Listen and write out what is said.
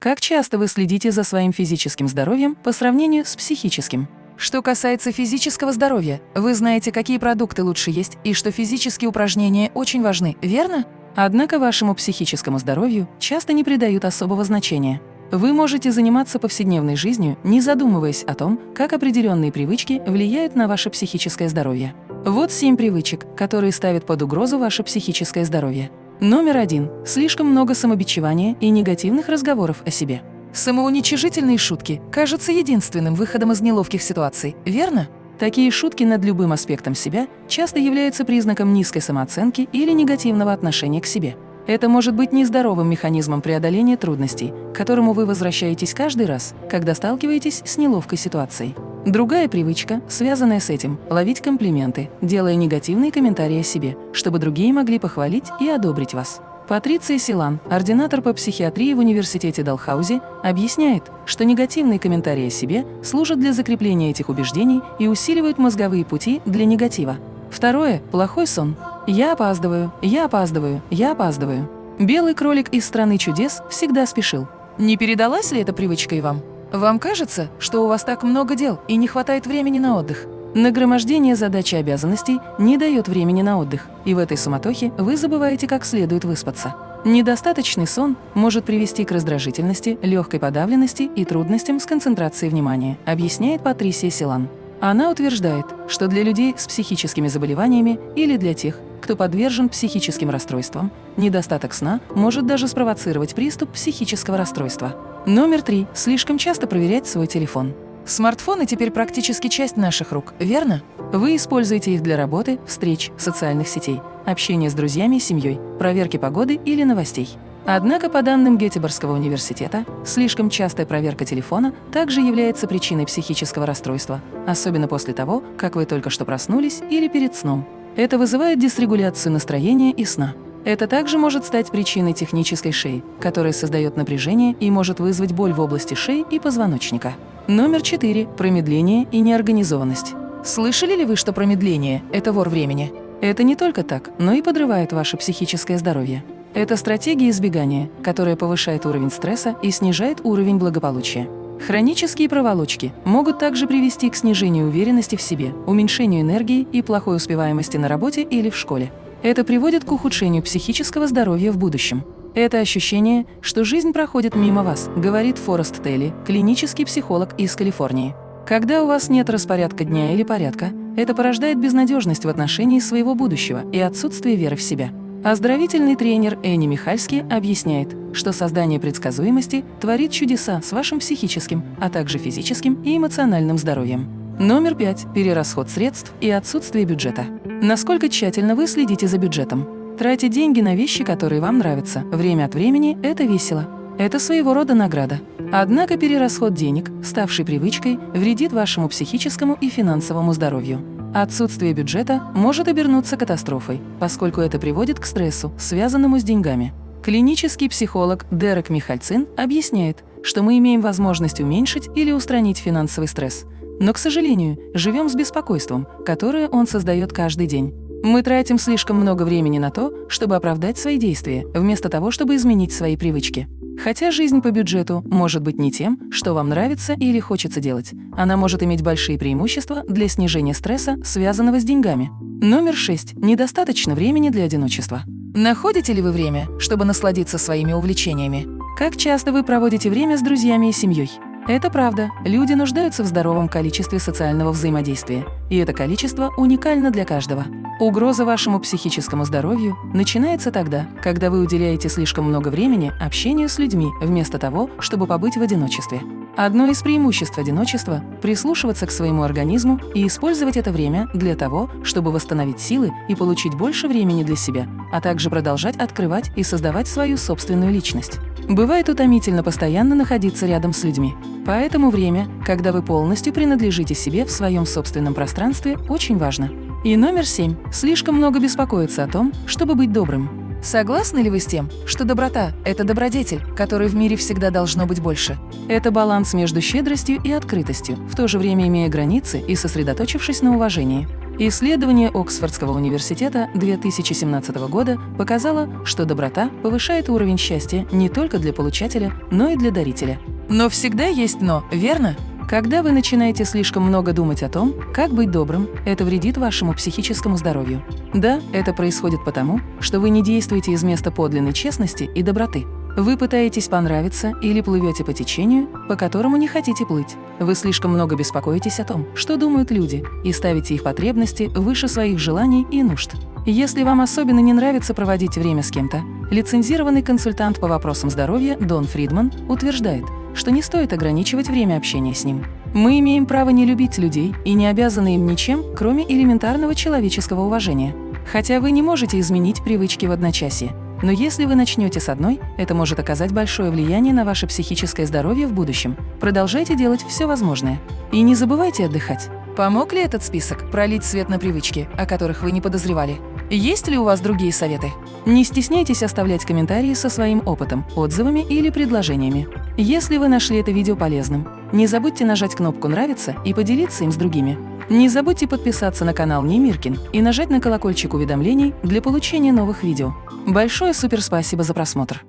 Как часто вы следите за своим физическим здоровьем по сравнению с психическим? Что касается физического здоровья, вы знаете, какие продукты лучше есть и что физические упражнения очень важны, верно? Однако вашему психическому здоровью часто не придают особого значения. Вы можете заниматься повседневной жизнью, не задумываясь о том, как определенные привычки влияют на ваше психическое здоровье. Вот семь привычек, которые ставят под угрозу ваше психическое здоровье. Номер один. Слишком много самобичевания и негативных разговоров о себе. Самоуничижительные шутки кажутся единственным выходом из неловких ситуаций, верно? Такие шутки над любым аспектом себя часто являются признаком низкой самооценки или негативного отношения к себе. Это может быть нездоровым механизмом преодоления трудностей, к которому вы возвращаетесь каждый раз, когда сталкиваетесь с неловкой ситуацией. Другая привычка, связанная с этим – ловить комплименты, делая негативные комментарии о себе, чтобы другие могли похвалить и одобрить вас. Патриция Силан, ординатор по психиатрии в университете Далхаузи, объясняет, что негативные комментарии о себе служат для закрепления этих убеждений и усиливают мозговые пути для негатива. Второе – плохой сон. «Я опаздываю, я опаздываю, я опаздываю». Белый кролик из «Страны чудес» всегда спешил. Не передалась ли эта привычка и вам? Вам кажется, что у вас так много дел и не хватает времени на отдых? Нагромождение задач и обязанностей не дает времени на отдых, и в этой суматохе вы забываете как следует выспаться. Недостаточный сон может привести к раздражительности, легкой подавленности и трудностям с концентрацией внимания, объясняет Патрисия Силан. Она утверждает, что для людей с психическими заболеваниями или для тех, кто подвержен психическим расстройствам, недостаток сна может даже спровоцировать приступ психического расстройства. Номер три. Слишком часто проверять свой телефон. Смартфоны теперь практически часть наших рук, верно? Вы используете их для работы, встреч, социальных сетей, общения с друзьями и семьей, проверки погоды или новостей. Однако, по данным Гетеборгского университета, слишком частая проверка телефона также является причиной психического расстройства, особенно после того, как вы только что проснулись или перед сном. Это вызывает дисрегуляцию настроения и сна. Это также может стать причиной технической шеи, которая создает напряжение и может вызвать боль в области шеи и позвоночника. Номер 4. Промедление и неорганизованность. Слышали ли вы, что промедление – это вор времени? Это не только так, но и подрывает ваше психическое здоровье. Это стратегия избегания, которая повышает уровень стресса и снижает уровень благополучия. Хронические проволочки могут также привести к снижению уверенности в себе, уменьшению энергии и плохой успеваемости на работе или в школе. Это приводит к ухудшению психического здоровья в будущем. Это ощущение, что жизнь проходит мимо вас, говорит Форест Телли, клинический психолог из Калифорнии. Когда у вас нет распорядка дня или порядка, это порождает безнадежность в отношении своего будущего и отсутствие веры в себя. Оздоровительный тренер Энни Михальский объясняет, что создание предсказуемости творит чудеса с вашим психическим, а также физическим и эмоциональным здоровьем. Номер пять. Перерасход средств и отсутствие бюджета. Насколько тщательно вы следите за бюджетом? Тратить деньги на вещи, которые вам нравятся, время от времени – это весело. Это своего рода награда. Однако перерасход денег, ставший привычкой, вредит вашему психическому и финансовому здоровью. Отсутствие бюджета может обернуться катастрофой, поскольку это приводит к стрессу, связанному с деньгами. Клинический психолог Дерек Михальцин объясняет, что мы имеем возможность уменьшить или устранить финансовый стресс – но, к сожалению, живем с беспокойством, которое он создает каждый день. Мы тратим слишком много времени на то, чтобы оправдать свои действия, вместо того, чтобы изменить свои привычки. Хотя жизнь по бюджету может быть не тем, что вам нравится или хочется делать. Она может иметь большие преимущества для снижения стресса, связанного с деньгами. Номер 6. Недостаточно времени для одиночества. Находите ли вы время, чтобы насладиться своими увлечениями? Как часто вы проводите время с друзьями и семьей? Это правда. Люди нуждаются в здоровом количестве социального взаимодействия. И это количество уникально для каждого. Угроза вашему психическому здоровью начинается тогда, когда вы уделяете слишком много времени общению с людьми, вместо того, чтобы побыть в одиночестве. Одно из преимуществ одиночества – прислушиваться к своему организму и использовать это время для того, чтобы восстановить силы и получить больше времени для себя, а также продолжать открывать и создавать свою собственную личность. Бывает утомительно постоянно находиться рядом с людьми. Поэтому время, когда вы полностью принадлежите себе в своем собственном пространстве, очень важно. И номер семь. Слишком много беспокоиться о том, чтобы быть добрым. Согласны ли вы с тем, что доброта – это добродетель, которой в мире всегда должно быть больше? Это баланс между щедростью и открытостью, в то же время имея границы и сосредоточившись на уважении. Исследование Оксфордского университета 2017 года показало, что доброта повышает уровень счастья не только для получателя, но и для дарителя. Но всегда есть «но», верно? Когда вы начинаете слишком много думать о том, как быть добрым, это вредит вашему психическому здоровью. Да, это происходит потому, что вы не действуете из места подлинной честности и доброты. Вы пытаетесь понравиться или плывете по течению, по которому не хотите плыть. Вы слишком много беспокоитесь о том, что думают люди, и ставите их потребности выше своих желаний и нужд. Если вам особенно не нравится проводить время с кем-то, лицензированный консультант по вопросам здоровья Дон Фридман утверждает, что не стоит ограничивать время общения с ним. Мы имеем право не любить людей и не обязаны им ничем, кроме элементарного человеческого уважения. Хотя вы не можете изменить привычки в одночасье, но если вы начнете с одной, это может оказать большое влияние на ваше психическое здоровье в будущем. Продолжайте делать все возможное. И не забывайте отдыхать. Помог ли этот список пролить свет на привычки, о которых вы не подозревали? Есть ли у вас другие советы? Не стесняйтесь оставлять комментарии со своим опытом, отзывами или предложениями. Если вы нашли это видео полезным, не забудьте нажать кнопку «Нравится» и поделиться им с другими. Не забудьте подписаться на канал Немиркин и нажать на колокольчик уведомлений для получения новых видео. Большое суперспасибо за просмотр!